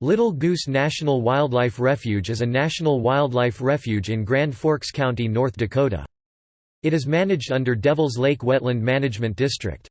Little Goose National Wildlife Refuge is a national wildlife refuge in Grand Forks County, North Dakota. It is managed under Devils Lake Wetland Management District.